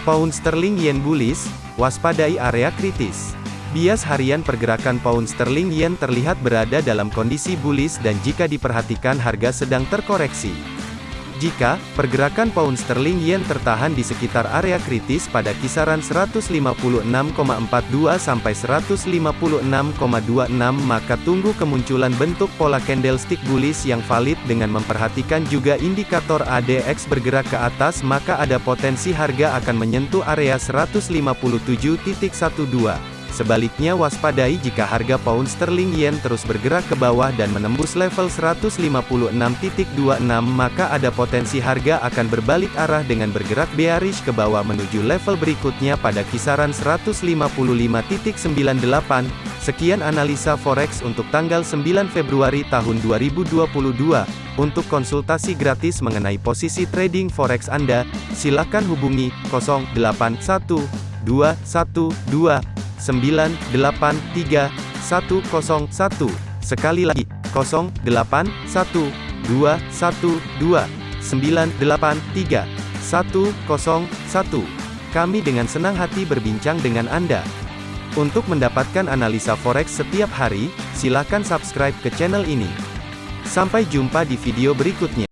Pound sterling yen bullish, waspadai area kritis. Bias harian pergerakan pound sterling yen terlihat berada dalam kondisi bullish dan jika diperhatikan harga sedang terkoreksi. Jika pergerakan pound sterling yen tertahan di sekitar area kritis pada kisaran 156,42 sampai 156,26 maka tunggu kemunculan bentuk pola candlestick bullish yang valid dengan memperhatikan juga indikator ADX bergerak ke atas maka ada potensi harga akan menyentuh area 157.12. Sebaliknya waspadai jika harga pound sterling yen terus bergerak ke bawah dan menembus level 156.26 maka ada potensi harga akan berbalik arah dengan bergerak bearish ke bawah menuju level berikutnya pada kisaran 155.98. Sekian analisa forex untuk tanggal 9 Februari tahun 2022. Untuk konsultasi gratis mengenai posisi trading forex Anda, silakan hubungi 081212 983 101. Sekali lagi, 081212 983 101. Kami dengan senang hati berbincang dengan Anda. Untuk mendapatkan analisa forex setiap hari, silakan subscribe ke channel ini. Sampai jumpa di video berikutnya.